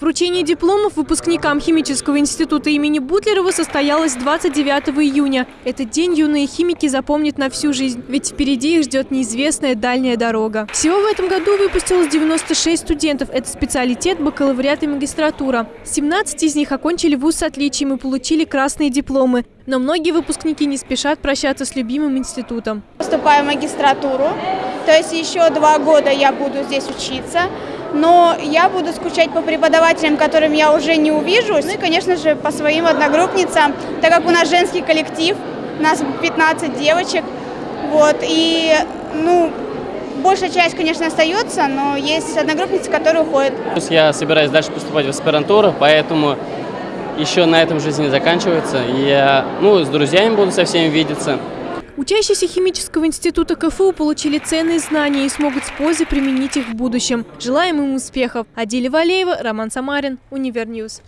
Вручение дипломов выпускникам Химического института имени Бутлерова состоялось 29 июня. Этот день юные химики запомнят на всю жизнь, ведь впереди их ждет неизвестная дальняя дорога. Всего в этом году выпустилось 96 студентов. Это специалитет, бакалавриат и магистратура. 17 из них окончили вуз с отличием и получили красные дипломы. Но многие выпускники не спешат прощаться с любимым институтом. Поступаю в магистратуру, то есть еще два года я буду здесь учиться но я буду скучать по преподавателям, которым я уже не увижу, ну и, конечно же, по своим одногруппницам, так как у нас женский коллектив, у нас 15 девочек, вот, и, ну, большая часть, конечно, остается, но есть одногруппницы, которые уходят. Я собираюсь дальше поступать в аспирантуру, поэтому еще на этом жизнь не заканчивается. Я, ну, с друзьями буду со всеми видеться. Учащиеся химического института КФУ получили ценные знания и смогут с пользой применить их в будущем. Желаем им успехов. Адиля Валеева, Роман Самарин, Univer News.